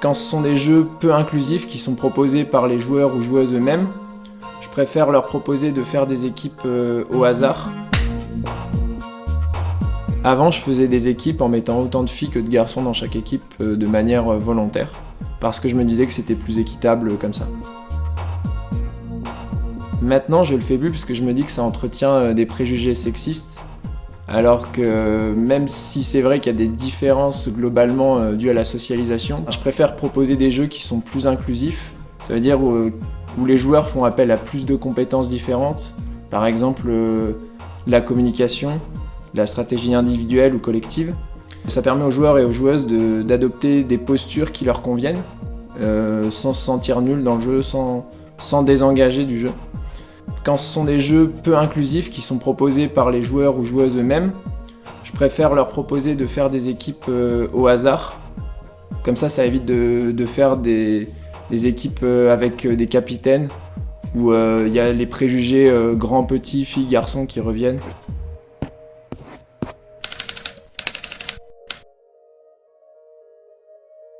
Quand ce sont des jeux peu inclusifs qui sont proposés par les joueurs ou joueuses eux-mêmes, je préfère leur proposer de faire des équipes euh, au hasard. Avant, je faisais des équipes en mettant autant de filles que de garçons dans chaque équipe euh, de manière euh, volontaire, parce que je me disais que c'était plus équitable comme ça. Maintenant, je le fais plus parce que je me dis que ça entretient des préjugés sexistes alors que même si c'est vrai qu'il y a des différences globalement euh, dues à la socialisation, je préfère proposer des jeux qui sont plus inclusifs, ça veut dire où, les joueurs font appel à plus de compétences différentes, par exemple euh, la communication, la stratégie individuelle ou collective. Ça permet aux joueurs et aux joueuses d'adopter des postures qui leur conviennent, euh, sans se sentir nul dans le jeu, sans, sans désengager du jeu. Quand ce sont des jeux peu inclusifs qui sont proposés par les joueurs ou joueuses eux-mêmes, je préfère leur proposer de faire des équipes euh, au hasard. Comme ça, ça évite de, faire des, équipes euh, avec euh, des capitaines où il y a les préjugés grands, petits, filles, garçons qui reviennent.